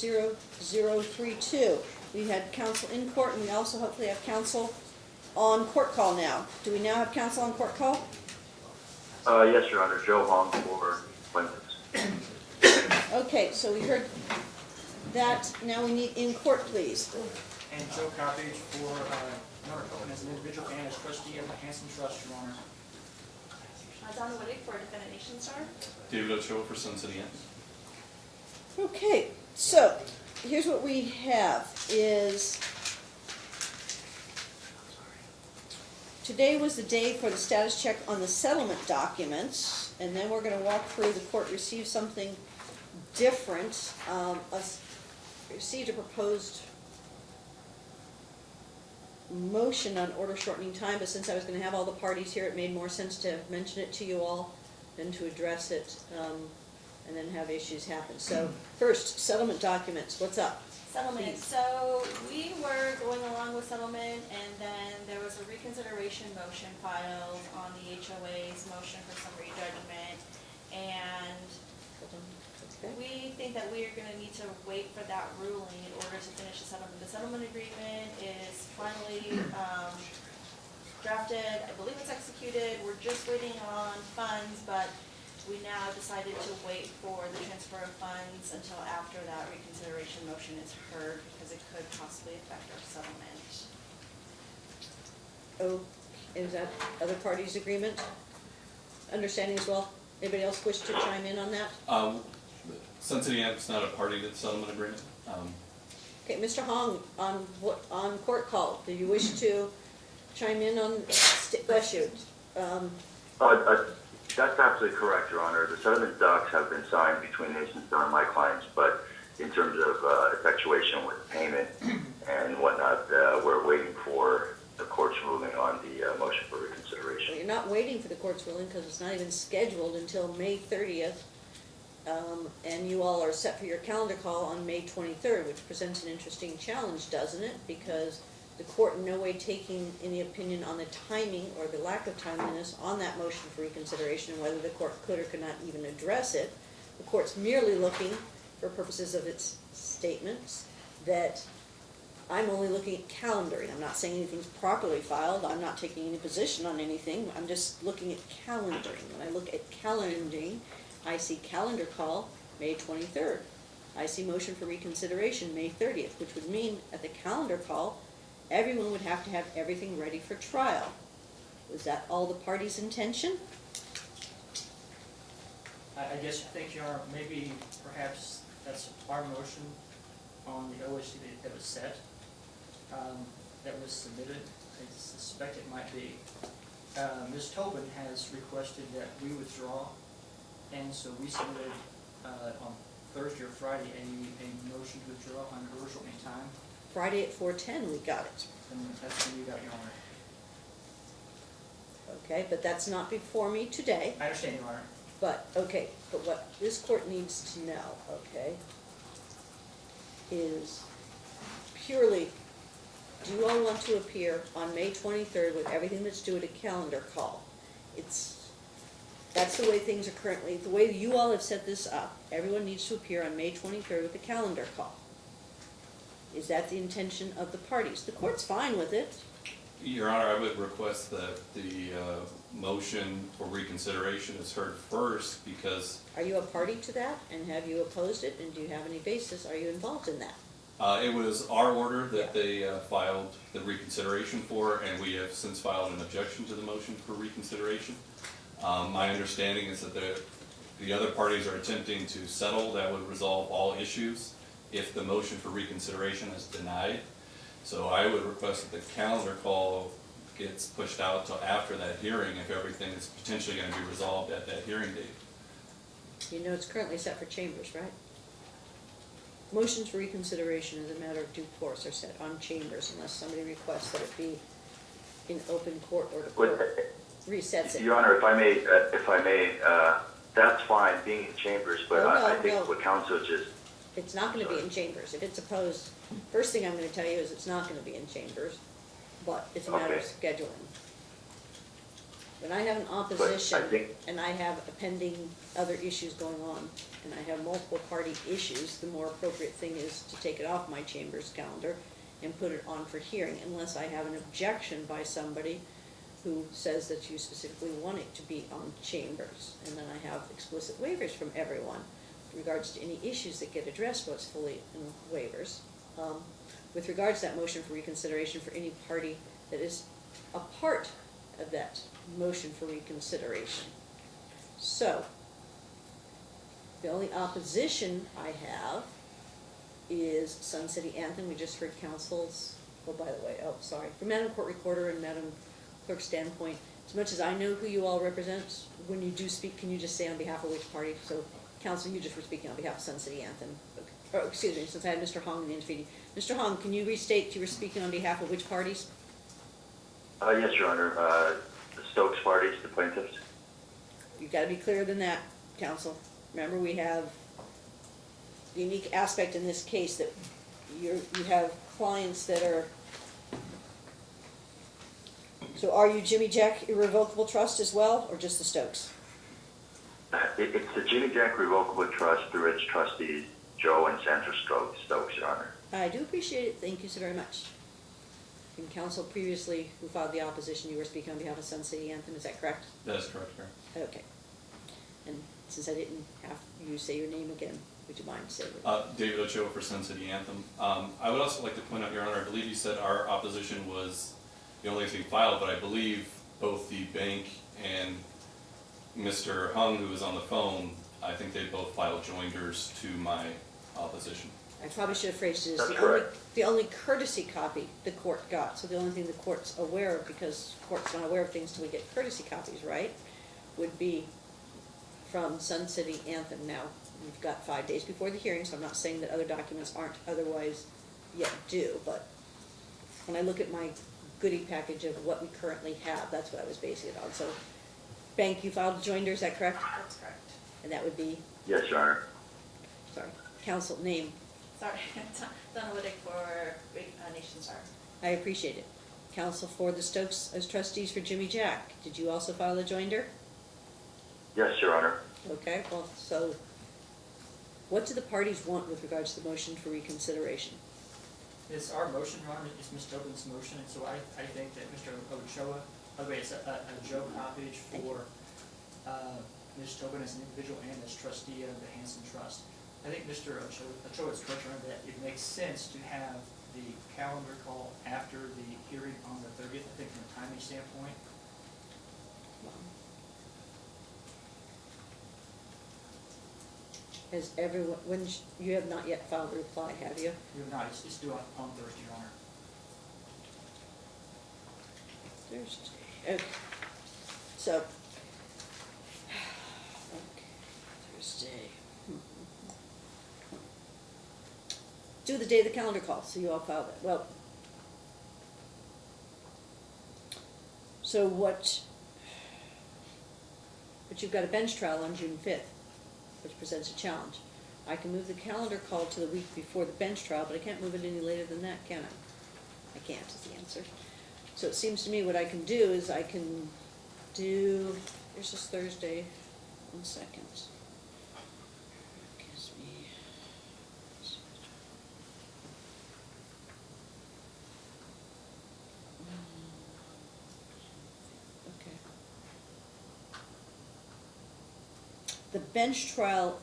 zero zero three two. We had counsel in court, and we also hopefully have counsel on court call now. Do we now have counsel on court call? Uh, yes, Your Honor, Joe Hong for plaintiffs. Okay, so we heard that, now we need in court, please. And Joe Coppage for, uh, Norfolk Cohen as an individual and as trustee of the Hansen Trust, Your Honor. Uh, Donna Wittig for Defendant Nation Star. David Ochoa for Sun City Inn. Okay, so, here's what we have, is today was the day for the status check on the settlement documents, and then we're gonna walk through, the court received something different, um, us, received a proposed motion on order shortening time, but since I was gonna have all the parties here, it made more sense to mention it to you all than to address it, um, and then have issues happen. So, first, settlement documents, what's up? Settlement, Please. so we were going along with settlement and then there was a reconsideration motion filed on the HOA's motion for summary judgment. And Okay. we think that we are gonna need to wait for that ruling in order to finish the settlement. The settlement agreement is finally, um, drafted, I believe it's executed, we're just waiting on funds, but we now decided to wait for the transfer of funds until after that reconsideration motion is heard, because it could possibly affect our settlement. Oh, is that other parties' agreement? Understanding as well? Anybody else wish to chime in on that? Um, Sun City is not a party to the settlement agreement. Um, Okay, Mr. Hong, on what, on court call, do you wish to chime in on, st- bless you, um, Uh, uh, that's absolutely correct, Your Honor. The settlement docs have been signed between Nation Star and my clients, but in terms of, uh, effectuation with payment and whatnot, uh, we're waiting for the court's ruling on the, uh, motion for Well, reconsideration. you're not waiting for the court's ruling because it's not even scheduled until May thirtieth. Um, and you all are set for your calendar call on May twenty-third, which presents an interesting challenge, doesn't it? Because the court in no way taking any opinion on the timing or the lack of timeliness on that motion for reconsideration and whether the court could or could not even address it. The court's merely looking, for purposes of its statements, that I'm only looking at calendaring, I'm not saying anything's properly filed, I'm not taking any position on anything, I'm just looking at calendaring. When I look at calendaring, I see calendar call, May twenty-third. I see motion for reconsideration, May thirtieth, which would mean at the calendar call, everyone would have to have everything ready for trial. Was that all the parties' intention? I, guess I think, Your Honor, maybe perhaps that's our motion on the OSC that- was set, um, that was submitted. I suspect it might be. Uh, Ms. Tobin has requested that we withdraw, and so we submitted, uh, on Thursday or Friday, a, a motion to withdraw on shortening time, Friday at four-ten, we got it. and that's when you got, Your Honor. Okay, but that's not before me today. I understand, Your Honor. But, okay, but what this court needs to know, okay, is purely, do you all want to appear on May twenty-third with everything that's due at a calendar call? It's, that's the way things are currently, the way you all have set this up, everyone needs to appear on May twenty-third with a calendar call. Is that the intention of the parties? The court's fine with it, Your Honor, I would request that the uh, motion for reconsideration is heard first because are you a party to that, and have you opposed it, and do you have any basis, are you involved in that? uh, it was our order Yeah. that they uh, filed the reconsideration for, and we have since filed an objection to the motion for reconsideration. Um, My understanding is that the, the other parties are attempting to settle, that would resolve all issues if the motion for reconsideration is denied. So I would request that the calendar call gets pushed out till after that hearing if everything is potentially gonna be resolved at that hearing date. You know it's currently set for chambers, right? Motions for reconsideration as a matter of due course are set on chambers unless somebody requests that it be in open court or the Would- court resets it. Your Honor, if I may, uh, if I may, uh, that's fine, being in chambers, but No, I I think no. what counsel just It's not gonna be in chambers. If it's opposed, first thing I'm gonna tell you is it's not gonna be in chambers, but it's a matter of Okay. scheduling. When I have an opposition, think, and I have a pending other issues going on, and I have multiple party issues, the more appropriate thing is to take it off my chamber's calendar and put it on for hearing, unless I have an objection by somebody who says that you specifically want it to be on chambers. And then I have explicit waivers from everyone regards to any issues that get addressed, what's fully in waivers. Um, With regards to that motion for reconsideration for any party that is a part of that motion for reconsideration. So, the only opposition I have is Sun City Anthem, we just heard councils, oh, by the way, oh, sorry, from Madam Court Recorder and Madam Clerk's standpoint, as much as I know who you all represent, when you do speak, can you just say on behalf of which party? So, council, you just were speaking on behalf of Sun City Anthem, oh, excuse me, since I had Mr. Hong in the intervening. Mr. Hong, can you restate you were speaking on behalf of which parties? uh, yes, Your Honor, uh, the Stokes parties, the plaintiffs? You've gotta be clearer than that, counsel. Remember, we have the unique aspect in this case that you're, you have clients that are. So are you Jimmy Jack Irrevocable Trust as well, or just the Stokes? It, it's the Jimmy Jack Revocable Trust through its trustees, Joe and Sandra Stokes, Stokes, Your Honor. I do appreciate it, thank you so very much. And counsel previously, who filed the opposition, you were speaking on behalf of Sun City Anthem, is that correct? That is correct, Mayor. Okay. And since I didn't have you say your name again, would you mind saying it? Uh, David Ochoa for Sun City Anthem. Um, I would also like to point out, Your Honor, I believe you said our opposition was the only thing filed, but I believe both the bank and Mr. Hong, who was on the phone, I think they both filed joinders to my opposition. I probably should have phrased it as That's the only, correct. the only courtesy copy the court got, so the only thing the court's aware of, because court's not aware of things till we get courtesy copies, right? Would be from Sun City Anthem. Now, we've got five days before the hearing, so I'm not saying that other documents aren't otherwise yet due, but when I look at my goodie package of what we currently have, that's what I was basing it on, so. Bank, you filed a joinder, is that correct? That's correct. And that would be, Yes, Your Honor. sorry, council name, Sorry, Donna Wittig for uh, Nation Star. I appreciate it. Counsel for the Stokes as trustees for Jimmy Jack, did you also file a joinder? Yes, Your Honor. Okay, well, so what do the parties want with regards to the motion for reconsideration? It's our motion, Your Honor, it's Ms. Tobin's motion, and so I, I think that Mr. Ochoa, way, it's a, a Joe Coppage for, uh, Ms. Tobin as an individual and as trustee of the Hansen Trust. I think Mr. Ochoa, Ochoa is correct, Honor, that it makes sense to have the calendar call after the hearing on the thirtieth, I think from a timing standpoint. Has everyone, when, sh- you have not yet filed a reply, have you? We have not, it's, it's due on, on Thursday, Your Honor. Thursday, okay. So. Thursday. Do the day of the calendar call, so you all filed it, well. So what, but you've got a bench trial on June fifth, which presents a challenge. I can move the calendar call to the week before the bench trial, but I can't move it any later than that, can I? I can't, is the answer. So it seems to me what I can do is I can do, here's this Thursday, one second. Me. Hmm. Okay. The bench trial,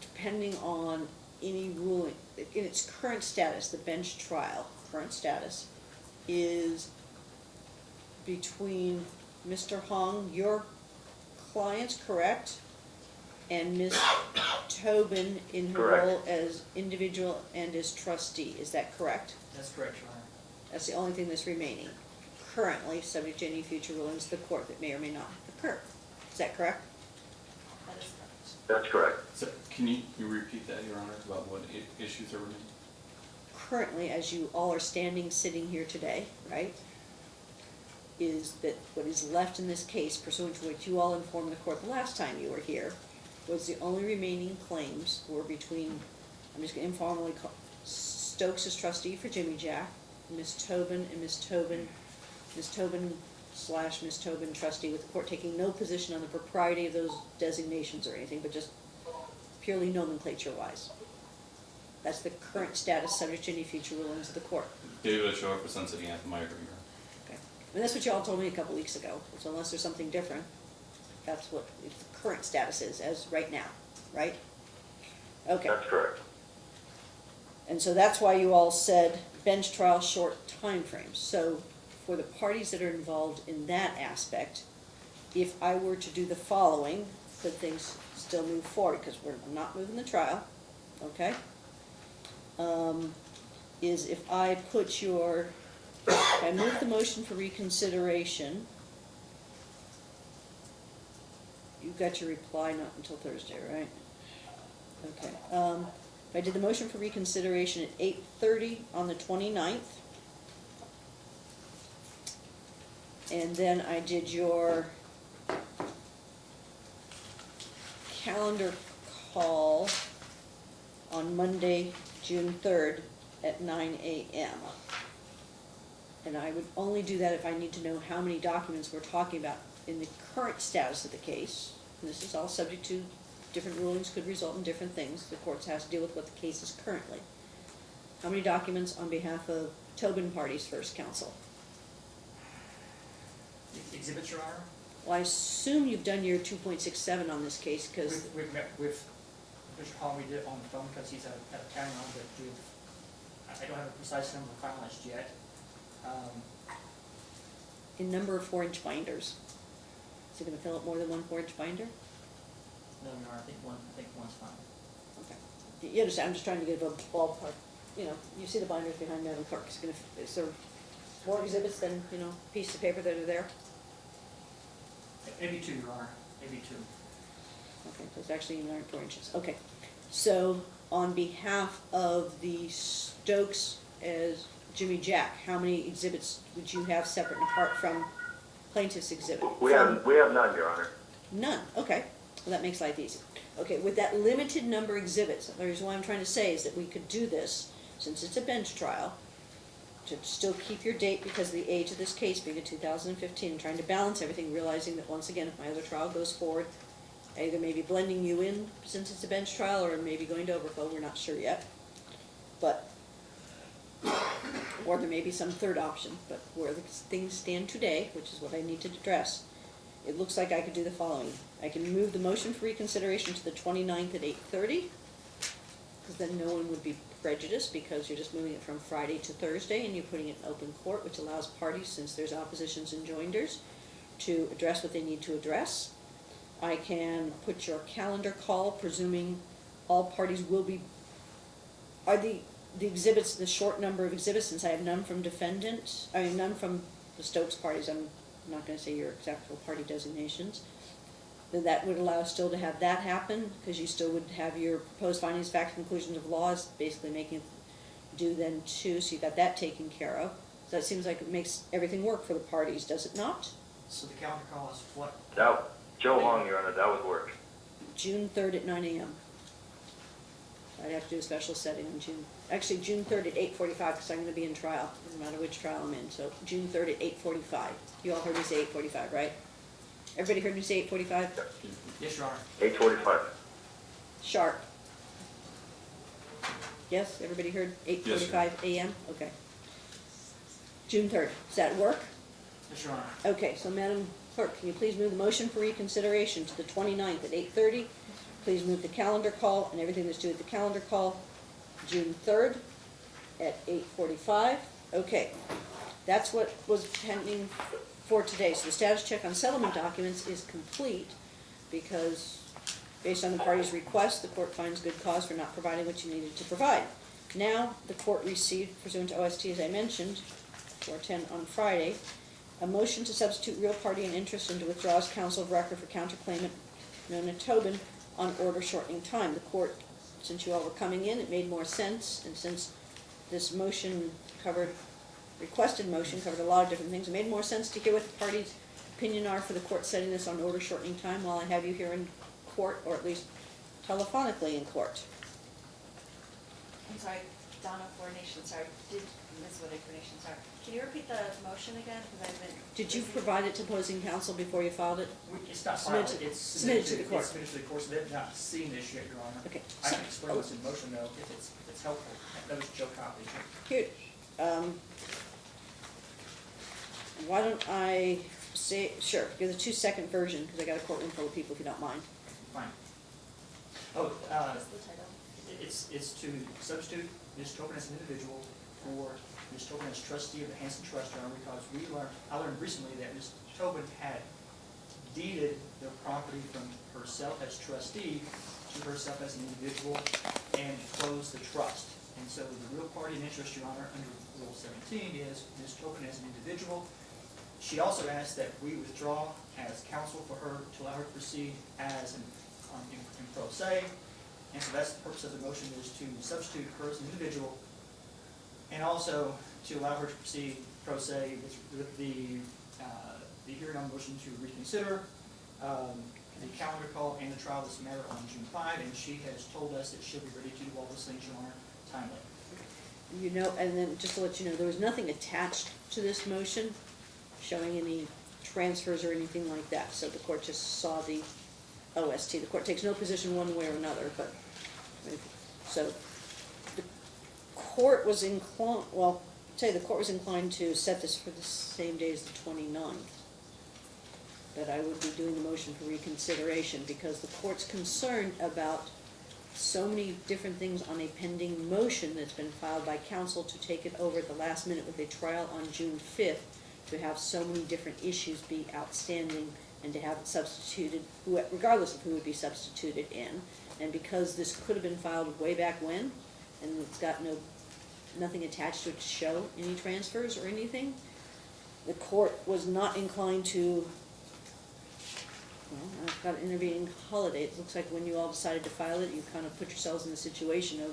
depending on any ruling, in its current status, the bench trial, current status, is between Mr. Hong, your client's correct, and Ms. Tobin in her Correct. role as individual and as trustee, is that correct? That's correct, Your Honor. That's the only thing that's remaining. Currently, subject to any future rulings of the court that may or may not occur. Is that correct? That is correct. That's correct. So can you, you repeat that, Your Honor, about what i- issues are remaining? Currently, as you all are standing, sitting here today, right, is that what is left in this case pursuant to what you all informed the court the last time you were here, was the only remaining claims were between, I'm just gonna informally call, Stokes as trustee for Jimmy Jack, Ms. Tobin and Ms. Tobin, Ms. Tobin slash Ms. Tobin trustee with the court taking no position on the propriety of those designations or anything, but just purely nomenclature wise. That's the current status subject to any future rulings of the court. David Ochoa for Sun Anthem, I agree. And that's what y'all told me a couple weeks ago, so unless there's something different, that's what the current status is as right now, right? Okay. That's correct. And so that's why you all said bench trial short time timeframes. So for the parties that are involved in that aspect, if I were to do the following, could things still move forward? Because we're not moving the trial, okay? Um, is if I put your, I move the motion for reconsideration, you got your reply not until Thursday, right? Okay, um, I did the motion for reconsideration at eight thirty on the 29th, And then I did your calendar call on Monday, June third at nine AM. And I would only do that if I need to know how many documents we're talking about in the current status of the case. And This is all subject to, different rulings could result in different things. The courts has to deal with what the case is currently. How many documents on behalf of Tobin Party's first counsel? Exhibits, Your Honor? Well, I assume you've done your two point six seven on this case, because, We've, we've met with Mr. Hall, we did it on the phone because he's at, of, out of town now, but I I don't have a precise number finalized yet. Um, in number of four-inch binders. Is it gonna fill up more than one four-inch binder? no, no, I think one, I think one's fine. Okay. You- You understand, I'm just trying to give a ballpark, you know, you see the binders behind Madam Clerk, is gonna, is there more exhibits than, you know, pieces of paper that are there? Maybe two, Your Honor, maybe two. Okay, so it's actually nine four inches, okay. So, on behalf of the Stokes as Jimmy Jack, how many exhibits would you have separate and apart from plaintiff's exhibit? We From- have, we have none, Your Honor. None, okay, well, that makes life easy. Okay, with that limited number of exhibits, the reason why I'm trying to say is that we could do this, since it's a bench trial, to still keep your date because of the age of this case being in two thousand and fifteen, trying to balance everything, realizing that once again, if my other trial goes forward, either maybe blending you in since it's a bench trial, or maybe going to overflow, we're not sure yet. But, or there may be some third option, but where the things stand today, which is what I need to address, it looks like I could do the following. I can move the motion for reconsideration to the 29th at eight thirty, because then no one would be prejudiced, because you're just moving it from Friday to Thursday, and you're putting it in open court, which allows parties, since there's oppositions and joinders, to address what they need to address. I can put your calendar call, presuming all parties will be, are the, the exhibits, the short number of exhibits, since I have none from defendant, I mean, none from the Stokes parties, I'm not gonna say your exact party designations, then that would allow still to have that happen, because you still would have your proposed findings, facts, conclusions of laws, basically making it do then too, so you've got that taken care of. So that seems like it makes everything work for the parties, does it not? So the calendar call is what? That, Joe Hong, Your Honor, that would work. June third at nine AM. I'd have to do a special setting on June, actually, June third at eight forty-five, because I'm gonna be in trial, no matter which trial I'm in, so June third at eight forty-five. You all heard me say eight forty-five, right? Everybody heard me say eight forty-five? Yes, Your Honor. Eight forty-five. Sharp. Yes, everybody heard eight Yes, AM? Okay. June third, does that work? Yes, Your Honor. Okay, so Madam Clerk, can you please move the motion for reconsideration to the 29th at eight thirty? Please move the calendar call and everything that's due at the calendar call, June third at eight forty-five. Okay, that's what was pending for today. So the status check on settlement documents is complete because based on the party's request, the court finds good cause for not providing what you needed to provide. Now, the court received pursuant to OST, as I mentioned, four ten on Friday, a motion to substitute real party and interest and to withdraw as counsel of record for counterclaimant Nona Tobin on order shortening time. The court, since you all were coming in, it made more sense, and since this motion covered, requested motion covered a lot of different things, it made more sense to hear what the party's opinion are for the court setting this on order shortening time while I have you here in court, or at least telephonically in court. I'm sorry, Donna for Nation Star, did, Ms. Woody for Nation Star, can you repeat the motion again, because I've been. Did you provide it to opposing counsel before you filed it? We- It's not Submit filed, to- it's submit it to the court. It's submitted to the court, so they've not seen this yet, Your Honor. Okay. I so- can explain what's in motion though, if it's, if it's helpful. That was Joe Coppage. Here, um, why don't I say, sure, give the two-second version, because I got a courtroom full of people, if you don't mind. Fine. Oh, uh, What's the title? It's, it's to substitute Ms. Tobin as an individual for Ms. Tobin as trustee of the Hansen Trust, Your because we learned, I learned recently that Ms. Tobin had deeded the property from herself as trustee to herself as an individual and closed the trust. And so the real party in interest, Your Honor, under Rule seventeen is Ms. Tobin as an individual. She also asked that we withdraw as counsel for her to allow her to proceed as an, um, in in pro se. And so that's the purpose of the motion, is to substitute her as an individual, and also to allow her to proceed pro se with, the, uh, the hearing on motion to reconsider, um, the calendar call and the trial of this matter on June five, and she has told us that she'll be ready to do all those things, Your Honor, timely. You know, and then just to let you know, there was nothing attached to this motion showing any transfers or anything like that, so the court just saw the OST. The court takes no position one way or another, but, so, the court was inclined, well, I'll the court was inclined to set this for the same day as the 29th. That I would be doing the motion for reconsideration, because the court's concerned about so many different things on a pending motion that's been filed by counsel to take it over at the last minute with a trial on June fifth, to have so many different issues be outstanding and to have it substituted, regardless of who would be substituted in. And because this could have been filed way back when, and it's got no, nothing attached to it to show any transfers or anything, the court was not inclined to well, I've got an intervening holiday, it looks like when you all decided to file it, you kind of put yourselves in the situation of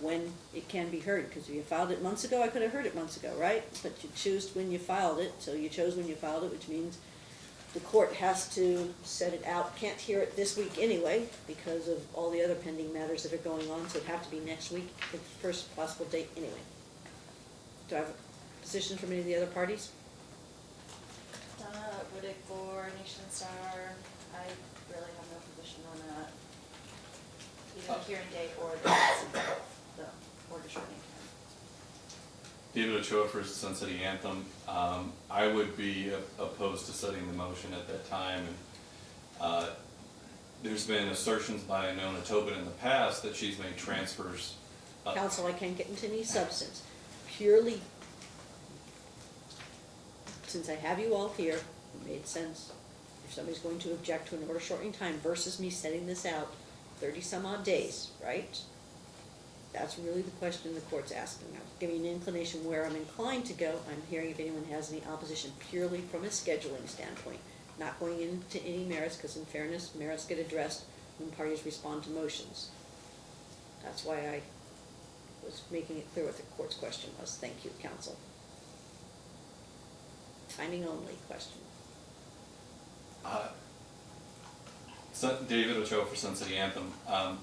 when it can be heard, because if you filed it months ago, I could have heard it months ago, right? But you choose when you filed it, so you chose when you filed it, which means the court has to set it out, can't hear it this week anyway, because of all the other pending matters that are going on, so it'd have to be next week, the first possible date anyway. Do I have a position from any of the other parties? Uh, Donna Wittig for Nation Star, I really have no position on that. Either oh. the hearing date or the, the order shortening time. David Ochoa for Sun City Anthem. Um, I would be opposed to setting the motion at that time. and uh, There's been assertions by Nona Tobin in the past that she's made transfers. Counsel, I can't get into any substance, purely, since I have you all here, it made sense. If somebody's going to object to an order shortening time versus me setting this out thirty some odd days, right? That's really the question the court's asking. I'm giving an inclination where I'm inclined to go. I'm hearing if anyone has any opposition purely from a scheduling standpoint. Not going into any merits, because in fairness, merits get addressed when parties respond to motions. That's why I was making it clear what the court's question was. Thank you, counsel. Timing only question. Uh, David Ochoa for Sun City Anthem. Um,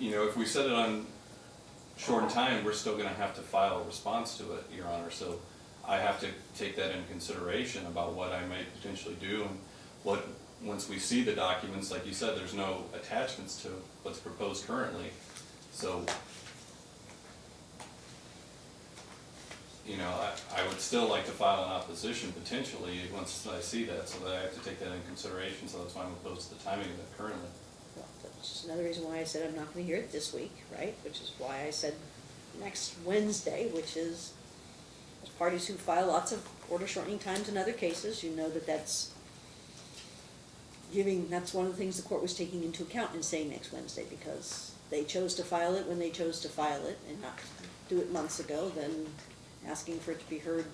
You know, if we set it on short time, we're still gonna have to file a response to it, Your Honor. So I have to take that into consideration about what I might potentially do and what, once we see the documents, like you said, there's no attachments to what's proposed currently. So, you know, I, I would still like to file an opposition potentially once I see that, so that I have to take that into consideration, so that's why I'm opposed to the timing of it currently. That's just another reason why I said I'm not gonna hear it this week, right? Which is why I said next Wednesday, which is, parties who file lots of order shortening times in other cases, you know that that's giving, that's one of the things the court was taking into account in saying next Wednesday, because they chose to file it when they chose to file it and not do it months ago, then asking for it to be heard,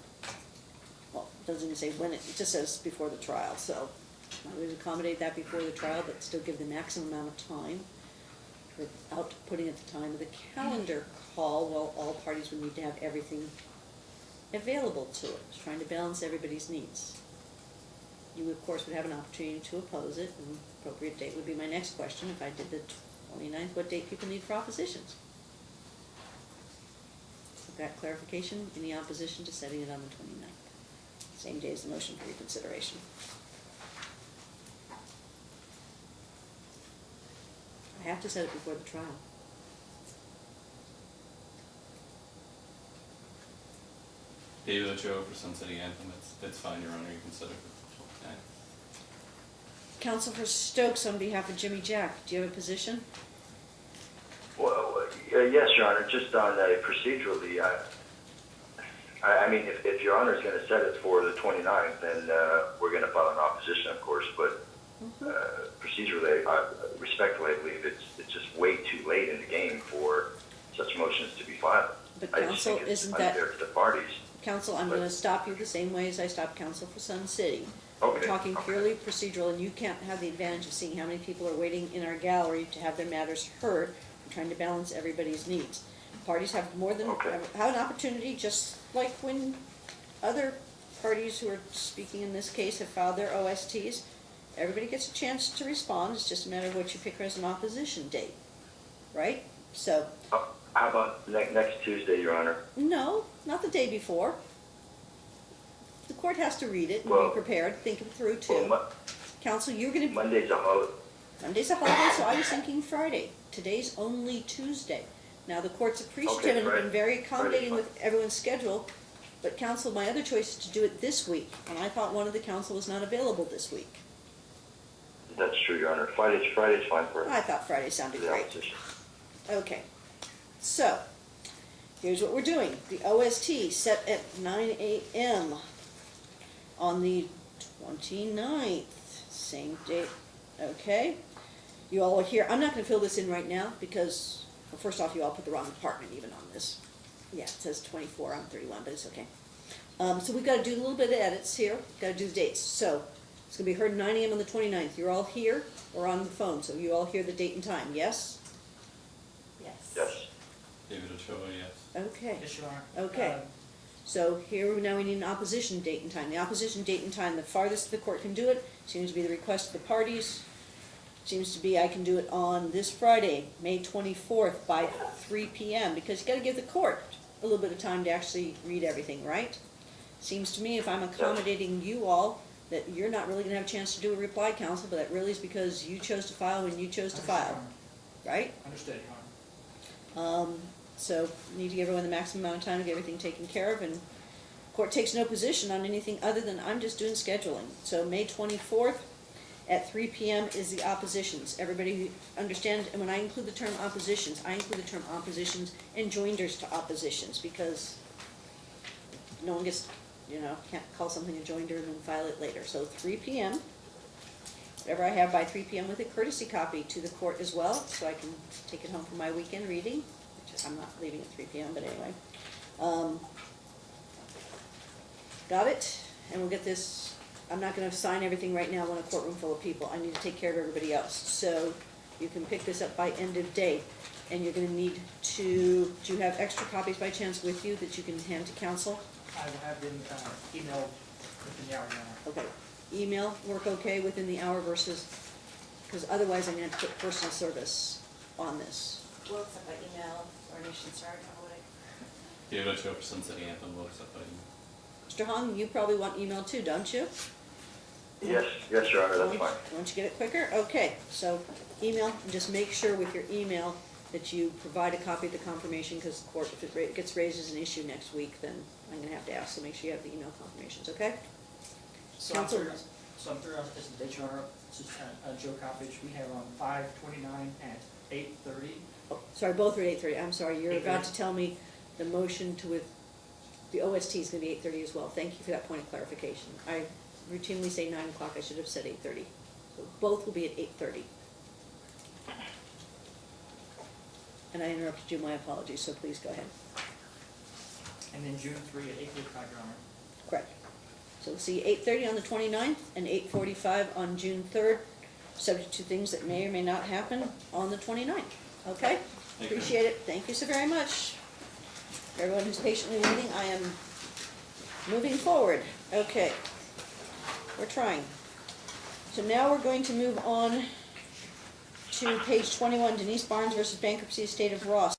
well, it doesn't even say when it, it just says before the trial, so I would accommodate that before the trial, but still give the maximum amount of time without putting at the time of the calendar call, well, all parties would need to have everything available to it, trying to balance everybody's needs. You, of course, would have an opportunity to oppose it, and appropriate date would be my next question, if I did the 29th, what date people need for oppositions? Got clarification? Any opposition to setting it on the 29th? Same day as the motion for reconsideration. Have to set it before the trial. David Ochoa for Sun City Anthem, That's, it's fine, Your Honor, you can set it for the 29th. Counsel for Stokes on behalf of Jimmy Jack, do you have a position? Well, uh, yes, Your Honor, just on uh, procedurally, I, I I mean, if, if Your Honor is going to set it for the 29th, then uh, we're going to file an opposition, of course, but uh, procedurally, I- uh, respectfully, I believe it's, it's just way too late in the game for such motions to be filed. But I just counsel, think it's isn't that, unfair to the parties. counsel, I'm gonna stop you the same way as I stopped counsel for Sun City. Okay, We're talking okay. purely procedural, and you can't have the advantage of seeing how many people are waiting in our gallery to have their matters heard. I'm trying to balance everybody's needs. Parties have more than, Okay. have an opportunity, just like when other parties who are speaking in this case have filed their OSTs. Everybody gets a chance to respond, it's just a matter of what you pick as an opposition date, right? So, How about ne- next Tuesday, Your Honor? no, not the day before. The court has to read it and be prepared, think it through too. Mo- Counsel, you're gonna, be Monday's a holiday. Monday's a holiday, so I was thinking Friday. Today's only Tuesday. Now, the court's appreciative and have been very accommodating with everyone's schedule, but counsel, my other choice is to do it this week, and I thought one of the counsel was not available this week. That's true, Your Honor. Friday's, Friday's fine for I thought Friday sounded the great. opposition. Okay, so, here's what we're doing. The OST set at nine AM on the 29th, same date, okay? You all are here, I'm not gonna fill this in right now, because, well, first off, you all put the wrong department even on this. Yeah, it says twenty-four, I'm thirty-one, but it's okay. Um, so we've gotta do a little bit of edits here, gotta do the dates, so, it's gonna be heard nine AM on the 29th. You're all here or on the phone, so you all hear the date and time, yes? Yes. Yes. David Ochoa, yes. Okay, Yes, Your Honor. Okay. Um, so here, now we need an opposition date and time. The opposition date and time, the farthest the court can do it, seems to be the request of the parties. Seems to be I can do it on this Friday, May twenty-fourth by three P M, because you gotta give the court a little bit of time to actually read everything, right? Seems to me if I'm accommodating you all, that you're not really gonna have a chance to do a reply counsel, but that really is because you chose to file when you chose to file, right? Understood, Your Honor. Um, so need to give everyone the maximum amount of time to get everything taken care of and court takes no position on anything other than I'm just doing scheduling. So May twenty-fourth at three P M is the oppositions. Everybody understand, and when I include the term oppositions, I include the term oppositions and joinders to oppositions because no one gets, you know, can't call something a joinder and then file it later. So three P M. Whatever I have by three P M with a courtesy copy to the court as well, so I can take it home for my weekend reading, which I'm not leaving at three P M, but anyway. Um, Got it? And we'll get this, I'm not gonna sign everything right now in a courtroom full of people, I need to take care of everybody else. So you can pick this up by end of day, and you're gonna need to, do you have extra copies by chance with you that you can hand to council? I will have them uh, emailed within the hour, Your Honor. Okay, email work okay within the hour versus, because otherwise I'm gonna put personal service on this. We'll accept by email or Nation Star, how would I? David Ochoa for Sun City Anthem, will accept that email. Mr. Hong, you probably want email too, don't you? Yes, yes, Your Honor, that's Won't- fine. Won't you get it quicker? Okay, so email, and just make sure with your email that you provide a copy of the confirmation because the court, if it gets raised as an issue next week, then I'm going to have to ask, so make sure you have the email confirmations, okay? So Council? I'm through, so I'm through our presentation, This is uh, uh Joe Coppage. We have on 529 at 830. Oh, sorry, both are 830. I'm sorry, you're about to tell me the motion to with the OST is going to be 830 as well. Thank you for that point of clarification. I routinely say 9 o'clock. I should have said 830. So both will be at 830. And I interrupted you, my apologies, so please go ahead. And then June three at eight forty-five, Your Honor. Correct. So we'll see eight thirty on the 29th and eight forty-five on June third, subject to things that may or may not happen on the 29th. Okay? Thank you. Appreciate it. Thank you so very much. For Everyone who's patiently waiting, I am moving forward. Okay. We're trying. So now we're going to move on to page twenty-one, Denise Barnes versus Bankruptcy Estate of Ross.